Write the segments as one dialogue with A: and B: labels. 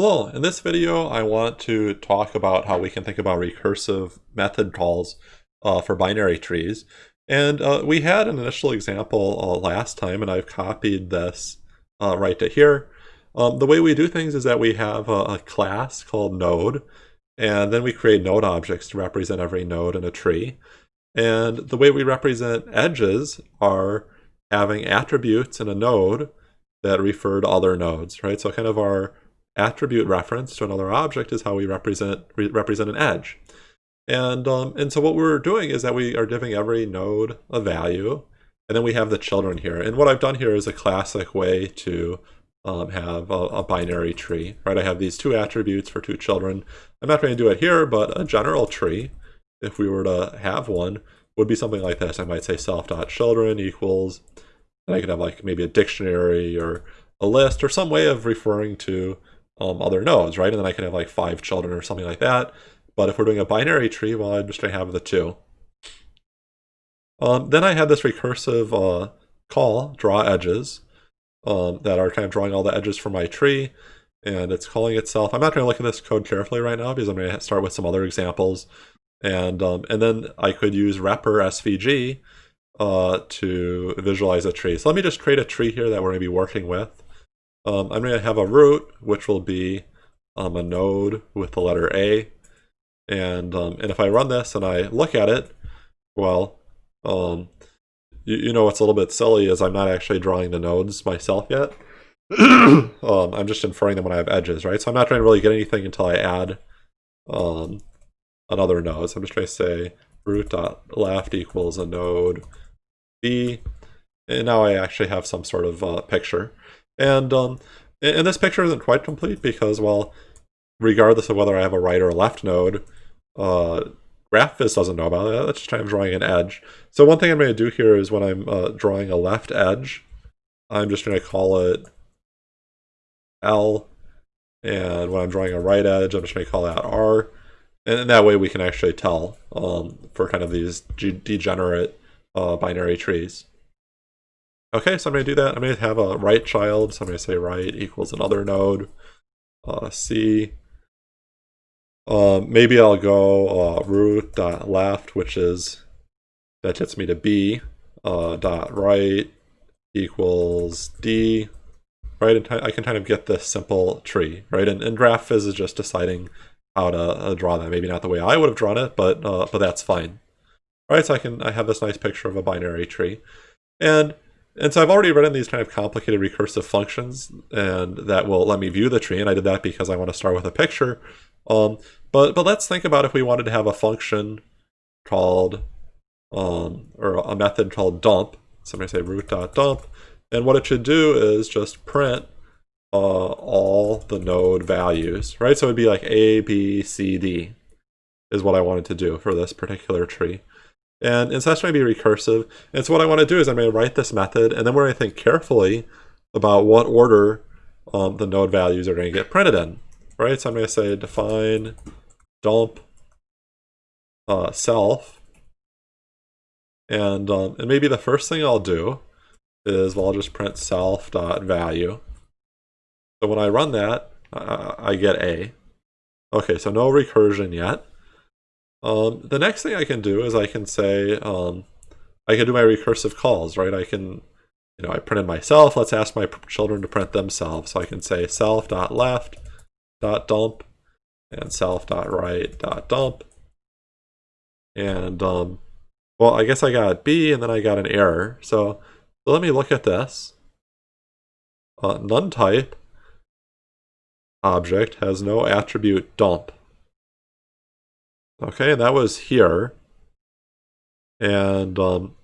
A: Hello, in this video I want to talk about how we can think about recursive method calls uh, for binary trees. And uh, we had an initial example uh, last time and I've copied this uh, right to here. Um, the way we do things is that we have a, a, class called node and then we create node objects to represent every node in a tree. And the way we represent edges are having attributes in a node that refer to other nodes, right? So kind of our attribute reference to another object is how we represent re represent an edge. And, um, and so what we're doing is that we are giving every node a value, and then we have the children here. And what I've done here is a classic way to um, have a, a, binary tree, right? I have these two attributes for two children. I'm not going to do it here, but a general tree, if we were to have one, would be something like this. I might say self.children equals, and I could have like maybe a dictionary or a list or some way of referring to um, other nodes, right? And then I can have like five children or something like that. But if we're doing a binary tree, well, I'm just going to have the two. Um, then I had this recursive uh, call, draw edges, um, that are kind of drawing all the edges for my tree. And it's calling itself, I'm not going to look at this code carefully right now because I'm going to start with some other examples. And, um, and then I could use wrapper svg uh, to visualize a tree. So let me just create a tree here that we're going to be working with. Um, I'm going to have a root, which will be um, a node with the letter A. And, um, and if I run this and I look at it, well, um, you, you know what's a little bit silly is I'm not actually drawing the nodes myself yet. um, I'm just inferring them when I have edges, right? So I'm not trying to really get anything until I add um, another node. So I'm just trying to say root dot left equals a node B. And now I actually have some sort of uh, picture. And, um, and this picture isn't quite complete because, well, regardless of whether I have a right or a left node, uh, GraphViz doesn't know about it. That's just I'm drawing an edge. So one thing I'm going to do here is when I'm uh, drawing a left edge, I'm just going to call it L. And when I'm drawing a right edge, I'm just going to call that R. And that way we can actually tell um, for kind of these degenerate uh, binary trees. Okay, so I'm going to do that. I'm going to have a right child, so I'm going to say right equals another node, uh, C. Uh, maybe I'll go uh, root dot left, which is, that gets me to B, uh, dot right equals D, right? And I can kind of get this simple tree, right? And, and GraphViz is just deciding how to uh, draw that. Maybe not the way I would have drawn it, but uh, but that's fine. All right, so I can I have this nice picture of a binary tree. And and so I've already written these kind of complicated recursive functions and that will let me view the tree. And I did that because I want to start with a picture. Um, but, but let's think about if we wanted to have a function called, um, or a method called dump. So I'm going to say root.dump. And what it should do is just print uh, all the node values, right? So it'd be like A, B, C, D is what I wanted to do for this particular tree. And, and so that's going to be recursive. And so what I want to do is I'm going to write this method, and then we're going to think carefully about what order um, the node values are going to get printed in. Right, so I'm going to say define dump uh, self. And, um, and maybe the first thing I'll do is well, I'll just print self dot value. So when I run that, uh, I get A. Okay, so no recursion yet. Um, the next thing I can do is I can say, um, I can do my recursive calls, right? I can, you know, I printed myself. Let's ask my children to print themselves. So I can say self.left.dump and self.right.dump. And, um, well, I guess I got B and then I got an error. So, so let me look at this. Uh, none type object has no attribute dump. Okay, and that was here. And, um,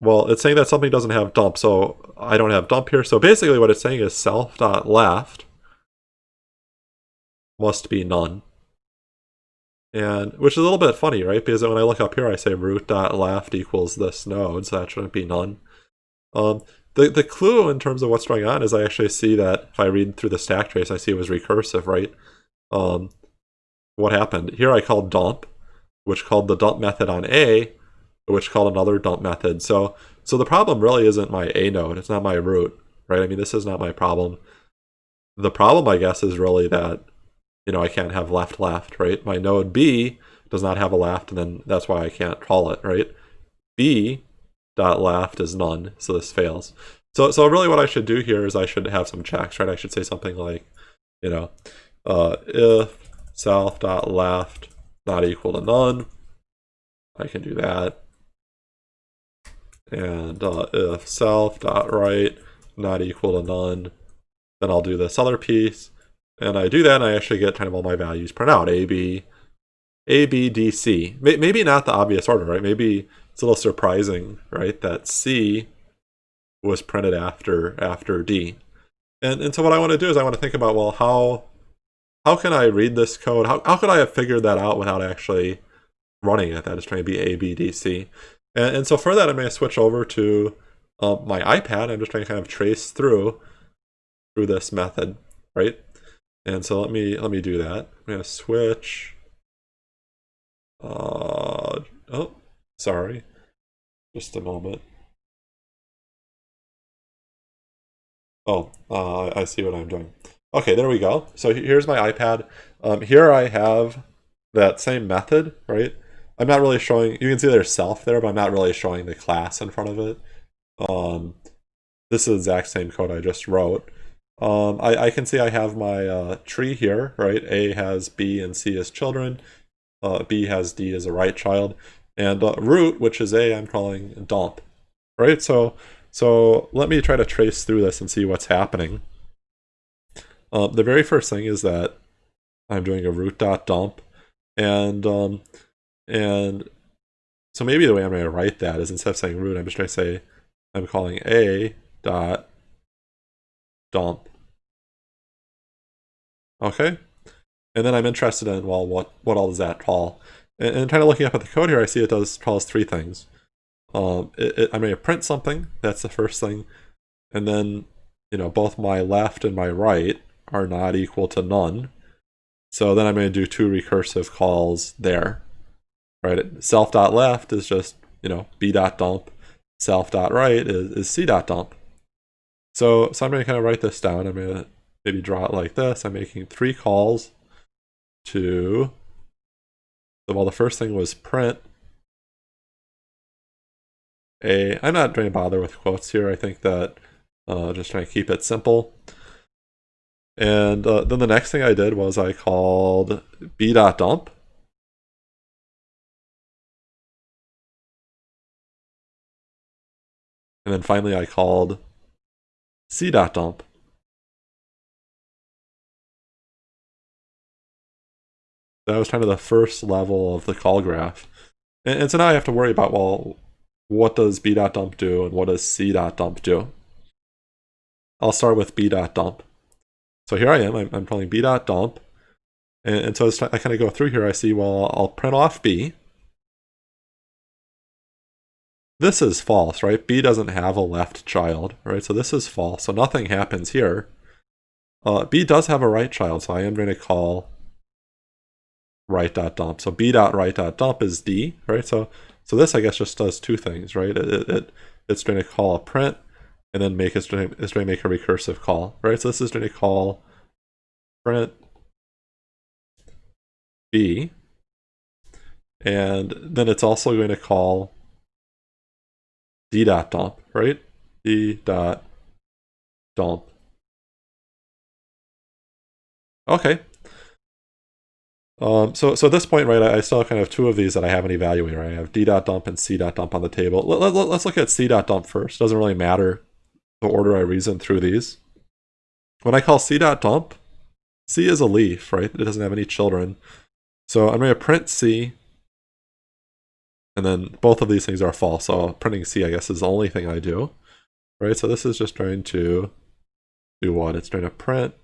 A: well, it's saying that something doesn't have dump, so I don't have dump here. So basically what it's saying is self.left must be none. And, which is a little bit funny, right? Because when I look up here, I say root.left equals this node, so that shouldn't be none. Um, the, the clue in terms of what's going on is I actually see that if I read through the stack trace, I see it was recursive, right? Um, what happened. Here I called dump, which called the dump method on A, which called another dump method. So, so the problem really isn't my A node. It's not my root, right? I mean, this is not my problem. the problem, I guess, is really that, you know, I can't have left left, right? My node B does not have a left, and then that's why I can't call it, right? B dot left is none, so this fails. So, so really what I should do here is I should have some checks, right? I should say something like, you know, uh, if self dot left not equal to none, I can do that. And uh, if self dot right not equal to none, then I'll do this other piece. And I do that and I actually get kind of all my values print out. A, B, A, B, D, C. Maybe not the obvious order, right? Maybe it's a little surprising, right? That C was printed after after D. And, and so what I want to do is I want to think about, well, how how can I read this code? How, how could I have figured that out without actually running it? That is trying to be A, B, D, C. And, and so for that, I'm going to switch over to um, my iPad. I'm just trying to kind of trace through through this method, right? And so let me let me do that. I'm going to switch. Uh, oh, sorry. Just a moment. Oh, uh, I see what I'm doing. Okay, there we go. So here's my iPad. Um, here I have that same method, right? I'm not really showing, you can see there's self there, but I'm not really showing the class in front of it. Um, this is the exact same code I just wrote. Um, I, I, can see I have my uh, tree here, right? A has B and C as children. Uh, B has D as a right child. And uh, root, which is A, I'm calling dump, right? So, so let me try to trace through this and see what's happening. Uh, the very first thing is that I'm doing a root dot dump, and um, and so maybe the way I'm going to write that is instead of saying root, I'm just going to say I'm calling a dot dump. Okay, and then I'm interested in well, what what all does that call? And, and kind of looking up at the code here, I see it does calls three things. Um, it, it, I'm going to print something. That's the first thing, and then you know both my left and my right are not equal to none. So then I'm going to do two recursive calls there, right? Self.left is just, you know, b dot b.dump. Self.right is, is c.dump. So, so I'm going to kind of write this down. I'm going to maybe draw it like this. I'm making three calls to, well, the first thing was print a, I'm not going to bother with quotes here. I think that uh, just trying to keep it simple. And uh, then the next thing I did was I called b.dump. And then finally I called c.dump. That was kind of the first level of the call graph. And, and so now I have to worry about, well, what does b.dump do and what does c.dump do? I'll start with b.dump. So here I am, I'm, I'm calling b.dump. And, and so as I kind of go through here, I see, well, I'll print off b. This is false, right? b doesn't have a left child, right? So this is false, so nothing happens here. Uh, b does have a right child, so I am going to call right.dump. So b.right.dump is d, right? So so this, I guess, just does two things, right? It, it, it's going to call a print and then make it's going, to, make a recursive call, right? So this is going to call print b, and then it's also going to call d dot dump, right? d dot dump. Okay. Um, so, so at this point, right, I, I still kind of two of these that I haven't evaluated, right? I have d dot dump and c dot dump on the table. Let, let, let's look at c dot dump first. Doesn't really matter the order I reason through these. When I call c.dump, c is a leaf, right? It doesn't have any children. So I'm going to print c, and then both of these things are false. So printing c, I guess, is the only thing I do, right? So this is just trying to do what? It's trying to print.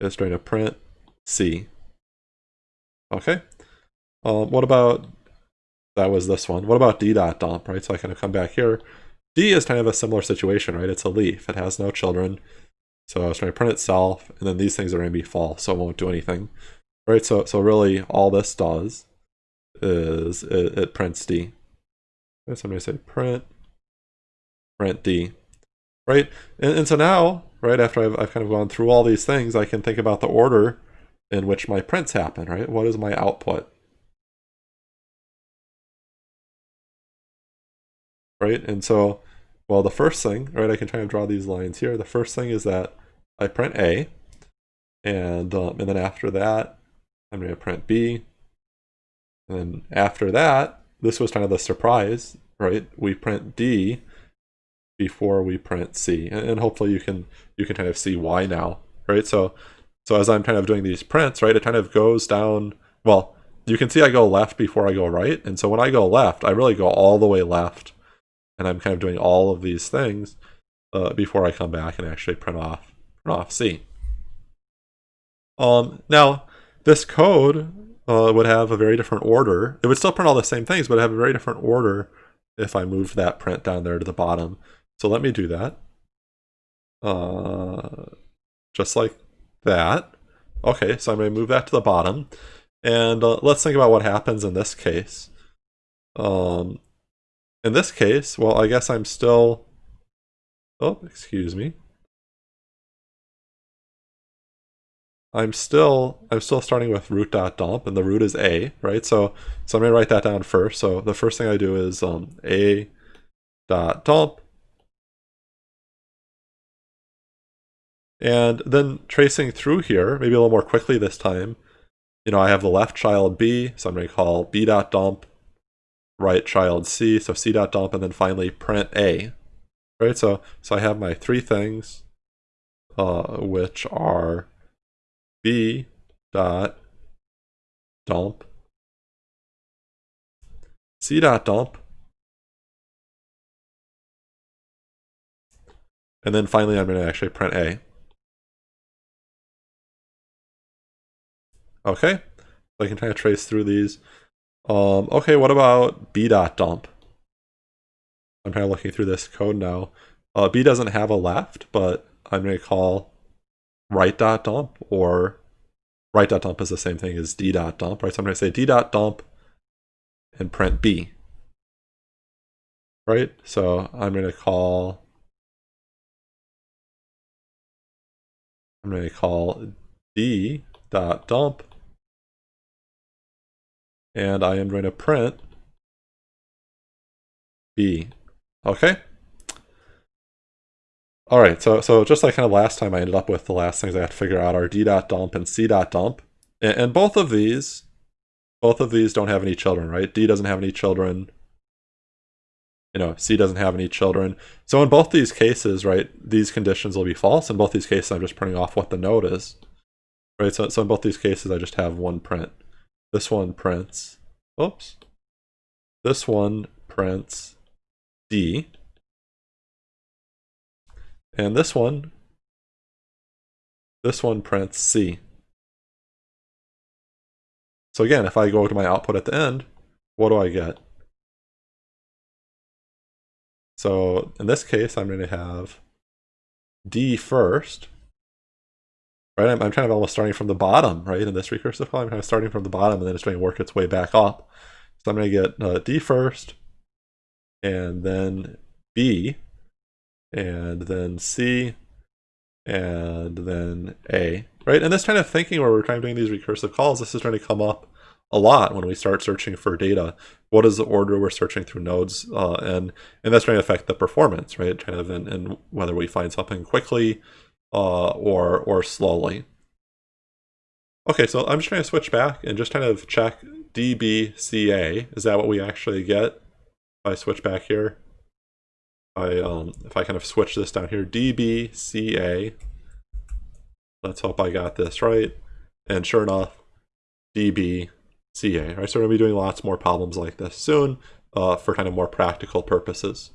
A: It's trying to print c. Okay. Um, what about that was this one? What about d.dump, right? So I kind of come back here. D is kind of a similar situation, right? It's a leaf. It has no children. So it's going to print itself, and then these things are going to be false, so it won't do anything. Right, so so really all this does is it, it prints D. So I'm going to say print, print D. Right, and, and so now, right, after I've, I've kind of gone through all these things, I can think about the order in which my prints happen, right? What is my output? Right, and so, well, the first thing, right, I can try and draw these lines here. The first thing is that I print A, and, um, and then after that, I'm going to print B, and then after that, this was kind of the surprise, right? We print D before we print C, and, hopefully you can you can kind of see why now, right? So so as I'm kind of doing these prints, right, it kind of goes down. Well, you can see I go left before I go right, and so when I go left, I really go all the way left, and I'm kind of doing all of these things uh, before I come back and actually print off print off C. Um, now this code uh, would have a very different order. It would still print all the same things, but have a very different order if I moved that print down there to the bottom. So let me do that. Uh, just like that. Okay, so I'm going to move that to the bottom. And uh, let's think about what happens in this case. Um, in this case, well, I guess I'm still... Oh, excuse me. I'm still I'm still starting with root.dump and the root is a, right? So so I'm gonna write that down first. So the first thing I do is um, a dot dump. And then tracing through here, maybe a little more quickly this time, you know, I have the left child B, so I'm to call b dot dump, right child C, so c dot dump, and then finally print A. Right, so so I have my three things, uh, which are b dot dump c dot dump and then finally I'm going to actually print a. Okay? So I can kind of trace through these um, okay what about b dot dump I'm kind of looking through this code now uh, b doesn't have a left but I'm going to call right dot dump or right dot dump is the same thing as d dot dump, right? So I'm going to say d dot dump and print b, right? So I'm going to call I'm going to call d dot dump and I am going to print b. Okay. All right, so so just like kind of last time, I ended up with the last things I had to figure out are d.dump and c.dump. And, and both of these, both of these don't have any children, right? D doesn't have any children. You know, C doesn't have any children. So in both these cases, right, these conditions will be false. In both these cases, I'm just printing off what the node is. Right, so, so in both these cases, I just have one print. This one prints, oops. This one prints D. And this one, this one prints C. So again, if I go to my output at the end, what do I get? So in this case, I'm going to have D first, right? I'm, I'm kind of almost starting from the bottom, right? In this recursive call, I'm kind of starting from the bottom and then it's going to work its way back up. So I'm going to get uh, D first, and then B, and then C, and then A, right? And this kind of thinking where we're kind of doing these recursive calls, this is going to come up a lot when we start searching for data. What is the order we're searching through nodes? Uh, and, and that's going to affect the performance, right? Kind of in whether we find something quickly uh, or, or slowly. Okay, so I'm just going to switch back and just kind of check DBCA. Is that what we actually get? If I switch back here. I um, if I kind of switch this down here, DBCA. Let's hope I got this right. And sure enough, DBCA. Right, so we're gonna be doing lots more problems like this soon uh, for kind of more practical purposes.